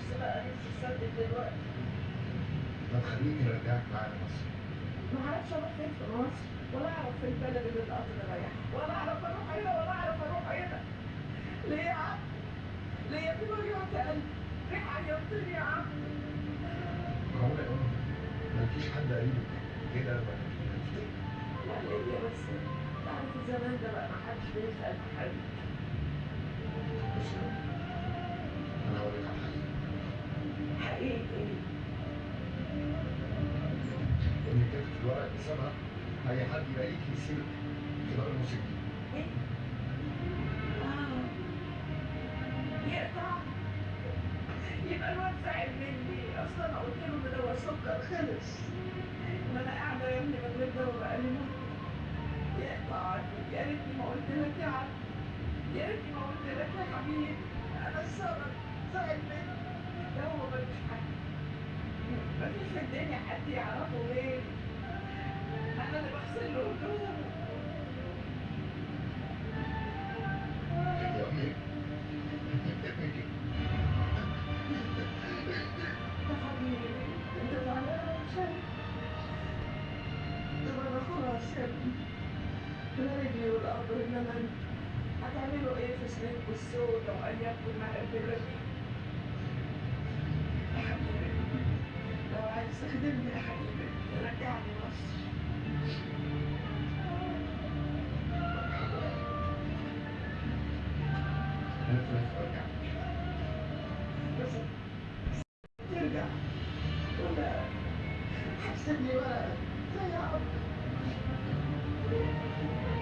نفسي بقى نفسي اسدد دلوقتي طب خليني أرجعك معايا مصر ما أعرفش أروح فين في مصر ولا أعرف في البلد اللي القطر رايح ولا أعرف أروح هنا ولا أعرف أروح هنا ليه يا عم؟ ليه في مليون قلب؟ ليه عيطتني يا عم؟ معقولة يا أمي مالكيش حد قريبك كده ولا لا ليا بس تعرف الزمان ده بقى ما حدش بيسأل حد الورق بسبب أي حد يلاقيك يسيبك في دار الموسيقى. إيه؟ آه. يقطع يبقى الواد زعل مني. أصلا أنا قلت له إن دواء السكر. خلص. ما أنا قاعدة يا ابني من غير دواء بقالي مده يقطع. يا ريتني ما قلت لك يا عم. يا ريتني ما قلت لك يا حبيبي. أنا السبب زعل مني. ده هو ملوش حد مفيش في الدنيا ابني لا رجلي انما أنت هتعملوا إيه في سنينكم السوداء وايامكم المهبله دي يا حبيبي لو عايز تخدمني يا حبيبي رجعني مصر ترجع. ولا هتسيبني بقى. زي Thank you.